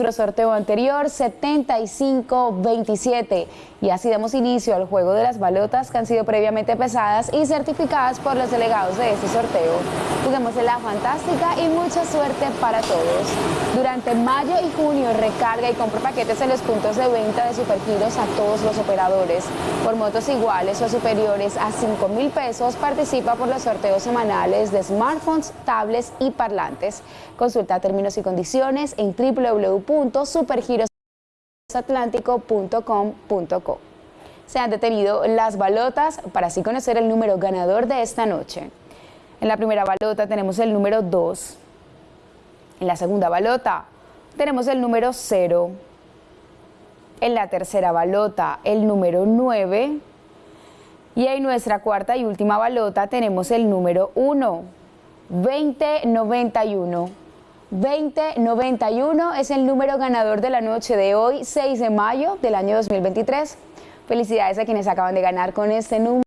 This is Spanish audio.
nuestro sorteo anterior 7527 y así damos inicio al juego de las balotas que han sido previamente pesadas y certificadas por los delegados de este sorteo. Juguemos la fantástica y mucha suerte para todos. Durante mayo y junio recarga y compra paquetes en los puntos de venta de Supergiros a todos los operadores. Por motos iguales o superiores a 5 mil pesos participa por los sorteos semanales de smartphones, tablets y parlantes. Consulta términos y condiciones en www.supergirosatlántico.com.co. Se han detenido las balotas para así conocer el número ganador de esta noche. En la primera balota tenemos el número 2. En la segunda balota tenemos el número 0. En la tercera balota el número 9. Y en nuestra cuarta y última balota tenemos el número 1. 2091. 2091 es el número ganador de la noche de hoy, 6 de mayo del año 2023. Felicidades a quienes acaban de ganar con este número.